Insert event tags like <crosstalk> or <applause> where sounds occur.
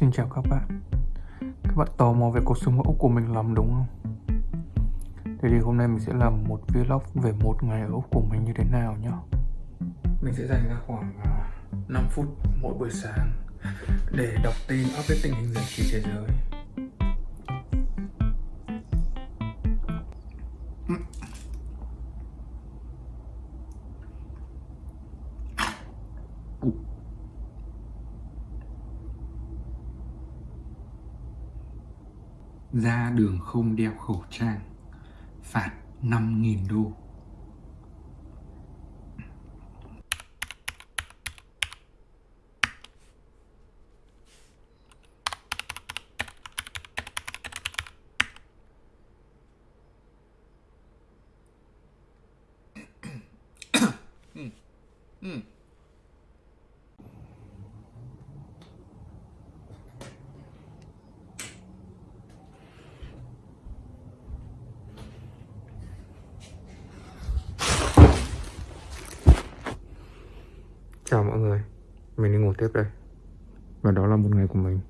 Xin chào các bạn. Các bạn tò mò về cuộc sống ở Úc của mình lắm đúng không? Thế thì hôm nay mình sẽ làm một vlog về một ngày ở Úc của mình như thế nào nhá. Mình sẽ dành ra khoảng à, 5 phút mỗi buổi sáng Để đọc tin, update tình hình giải trí thế giới. Ra đường không đeo khẩu trang phạt 5.000 đô Hmm. <coughs> Chào mọi người, mình đi ngủ tiếp đây. Và đó là một ngày của mình.